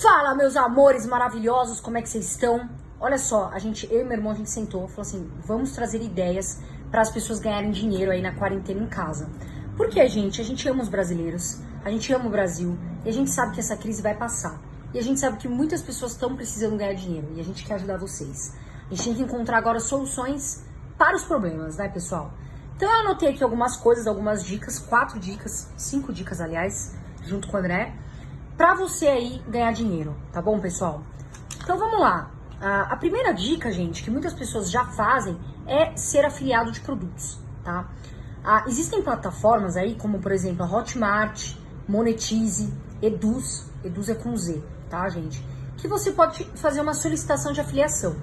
Fala, meus amores maravilhosos, como é que vocês estão? Olha só, a gente, eu e meu irmão, a gente sentou e falou assim, vamos trazer ideias para as pessoas ganharem dinheiro aí na quarentena em casa. Porque, gente, a gente ama os brasileiros, a gente ama o Brasil e a gente sabe que essa crise vai passar. E a gente sabe que muitas pessoas estão precisando ganhar dinheiro e a gente quer ajudar vocês. A gente tem que encontrar agora soluções para os problemas, né, pessoal? Então eu anotei aqui algumas coisas, algumas dicas, quatro dicas, cinco dicas, aliás, junto com o André, para você aí ganhar dinheiro, tá bom, pessoal? Então vamos lá. A primeira dica, gente, que muitas pessoas já fazem é ser afiliado de produtos, tá? Ah, existem plataformas aí, como por exemplo a Hotmart, Monetize, Eduz, Eduz é com Z, tá, gente? Que você pode fazer uma solicitação de afiliação.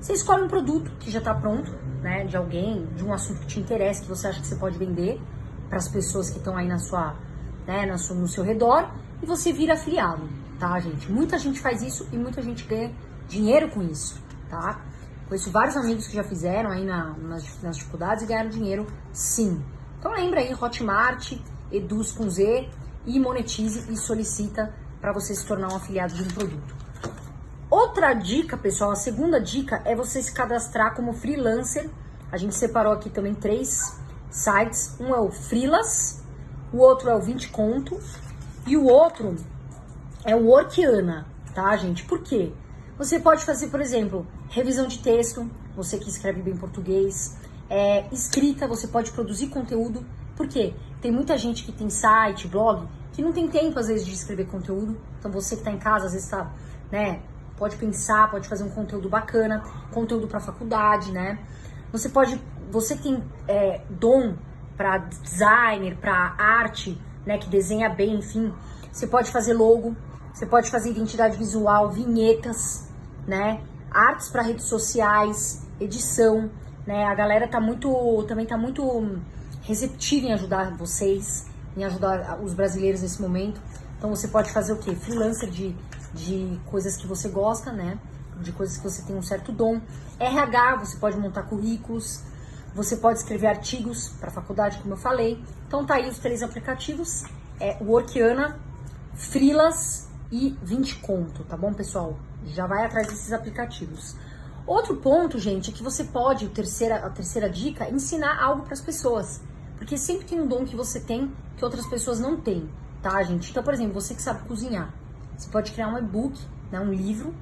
Você escolhe um produto que já está pronto, né, de alguém, de um assunto que te interessa, que você acha que você pode vender para as pessoas que estão aí na sua, né, no seu redor, e você vira afiliado, tá, gente? Muita gente faz isso e muita gente ganha dinheiro com isso, tá? Conheço vários amigos que já fizeram aí na, nas, nas dificuldades e ganharam dinheiro sim. Então lembra aí, Hotmart, Eduz com Z e monetize e solicita para você se tornar um afiliado de um produto. Outra dica, pessoal, a segunda dica é você se cadastrar como freelancer. A gente separou aqui também três sites. Um é o Freelas, o outro é o 20 Conto e o outro é o Workiana, tá, gente? Por quê? Você pode fazer, por exemplo, revisão de texto, você que escreve bem português, é, escrita, você pode produzir conteúdo. Por quê? Tem muita gente que tem site, blog, que não tem tempo, às vezes, de escrever conteúdo. Então, você que está em casa, às vezes está, né, pode pensar, pode fazer um conteúdo bacana, conteúdo para faculdade, né? Você pode, você tem é, dom para designer, para arte, né, que desenha bem, enfim, você pode fazer logo, você pode fazer identidade visual, vinhetas, né, artes para redes sociais, edição, né? A galera tá muito, também tá muito receptiva em ajudar vocês, em ajudar os brasileiros nesse momento. Então você pode fazer o quê? Freelancer de, de coisas que você gosta, né? De coisas que você tem um certo dom. RH, você pode montar currículos, você pode escrever artigos para faculdade, como eu falei. Então tá aí os três aplicativos, é Workiana, Freelas e 20 Conto, tá bom, pessoal? Já vai atrás desses aplicativos. Outro ponto, gente, é que você pode, a terceira, a terceira dica, ensinar algo para as pessoas. Porque sempre tem um dom que você tem que outras pessoas não têm, tá, gente? Então, por exemplo, você que sabe cozinhar, você pode criar um e-book, né, um livro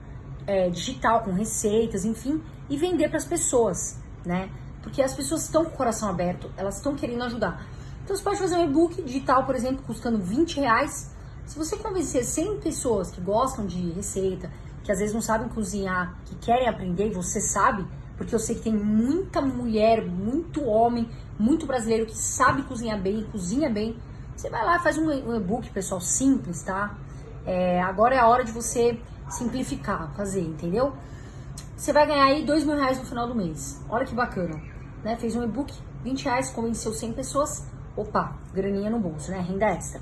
é, digital com receitas, enfim, e vender para as pessoas, né? Porque as pessoas estão com o coração aberto, elas estão querendo ajudar. Então você pode fazer um e-book digital, por exemplo, custando 20 reais. Se você convencer 100 pessoas que gostam de receita, que às vezes não sabem cozinhar, que querem aprender, e você sabe, porque eu sei que tem muita mulher, muito homem, muito brasileiro que sabe cozinhar bem, cozinha bem. Você vai lá, faz um e-book, pessoal, simples, tá? É, agora é a hora de você simplificar, fazer, entendeu? Você vai ganhar aí dois mil reais no final do mês. Olha que bacana, né? Fez um e-book, 20 reais, convenceu 100 pessoas. Opa, graninha no bolso, né? Renda extra.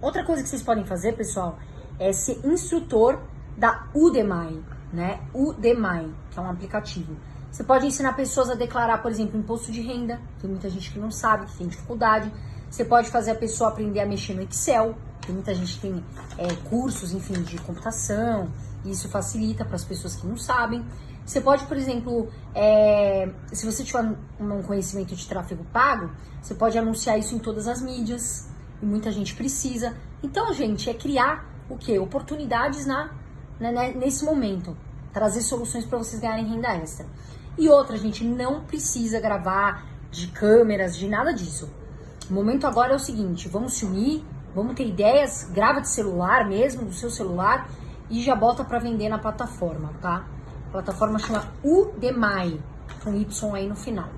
Outra coisa que vocês podem fazer, pessoal, é ser instrutor da Udemy, né? Udemy, que é um aplicativo. Você pode ensinar pessoas a declarar, por exemplo, imposto de renda. Tem muita gente que não sabe, que tem dificuldade. Você pode fazer a pessoa aprender a mexer no Excel. Tem muita gente que tem é, cursos, enfim, de computação. Isso facilita para as pessoas que não sabem. Você pode, por exemplo, é, se você tiver um conhecimento de tráfego pago, você pode anunciar isso em todas as mídias. E muita gente precisa. Então, gente, é criar o quê? Oportunidades na né, né, nesse momento. Trazer soluções para vocês ganharem renda extra. E outra, gente, não precisa gravar de câmeras, de nada disso. O momento agora é o seguinte: vamos se unir, vamos ter ideias, grava de celular mesmo, do seu celular, e já bota para vender na plataforma, tá? A plataforma chama Udemy, com Y aí no final.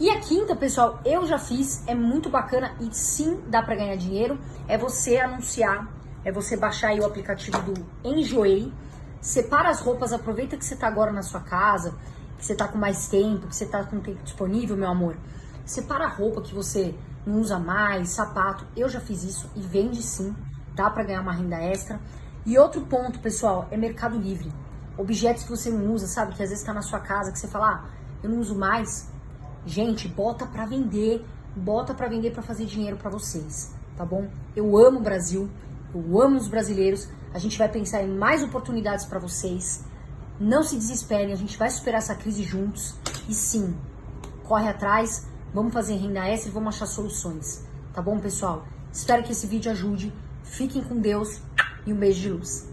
E a quinta, pessoal, eu já fiz, é muito bacana e sim dá para ganhar dinheiro, é você anunciar é você baixar aí o aplicativo do Enjoei, separa as roupas, aproveita que você tá agora na sua casa, que você tá com mais tempo, que você tá com tempo disponível, meu amor. Separa a roupa que você não usa mais, sapato. Eu já fiz isso e vende sim, dá para ganhar uma renda extra. E outro ponto, pessoal, é Mercado Livre. Objetos que você não usa, sabe? Que às vezes tá na sua casa, que você fala, ah, eu não uso mais. Gente, bota para vender, bota para vender para fazer dinheiro para vocês, tá bom? Eu amo o Brasil, eu amo os brasileiros, A gente vai pensar em mais oportunidades para vocês. Não se desesperem, a gente vai superar essa crise juntos. E sim, corre atrás, vamos fazer renda extra e vamos achar soluções. Tá bom, pessoal? Espero que esse vídeo ajude. Fiquem com Deus e um beijo de luz.